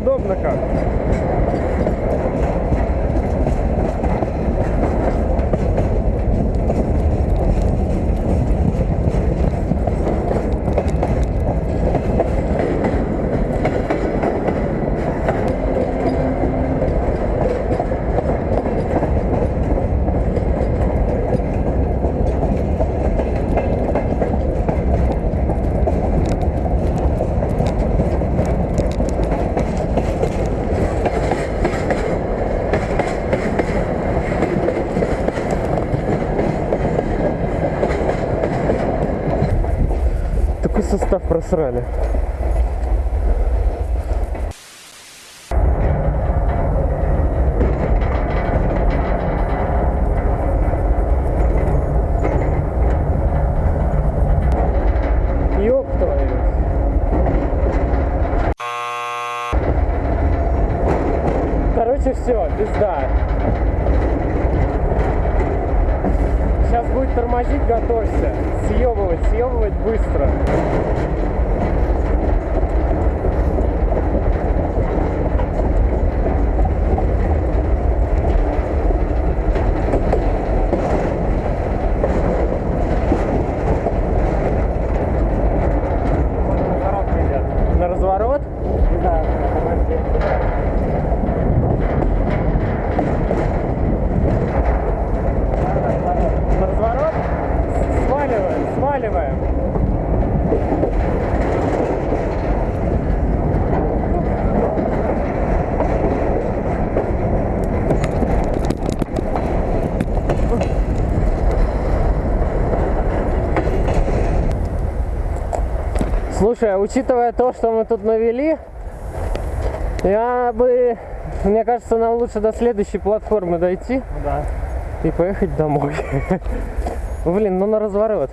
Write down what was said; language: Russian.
неудобно как. Состав просрали. Короче, все, пизда. Сейчас будет тормозить. Съебывать, съебывать быстро. На разворот? Да, На разворот? Сваливаем, сваливаем. Слушай, а учитывая то, что мы тут навели, я бы, мне кажется, нам лучше до следующей платформы дойти да. и поехать домой. Блин, ну на разворот.